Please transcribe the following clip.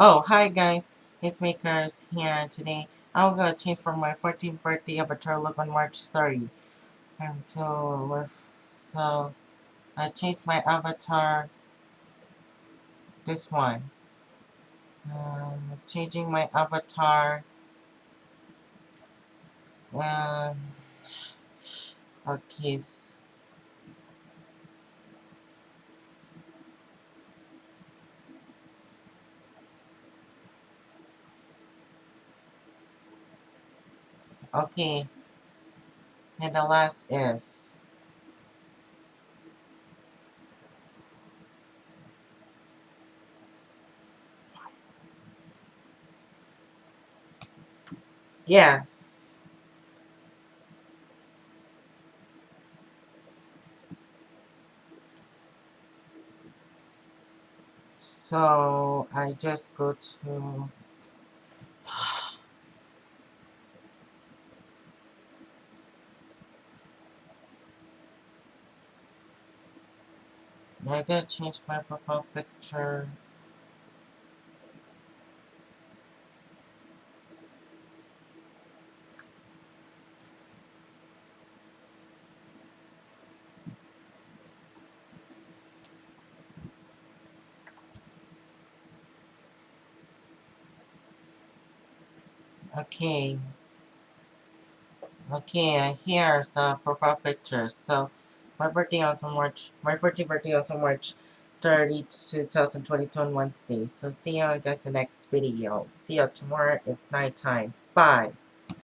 Oh, hi guys, it's Makers here today. I'm gonna change for my 14th birthday avatar look on March 30. And so, so I changed my avatar, this one. Um, changing my avatar. Um, okay. Okay. And the last is Yes. So I just go to I gotta change my profile picture. Okay. Okay, here's the profile picture. So, my birthday also March, my 14th birthday also March 30, 2022 on Wednesday. So, see you guys in the next video. See you tomorrow. It's night time. Bye.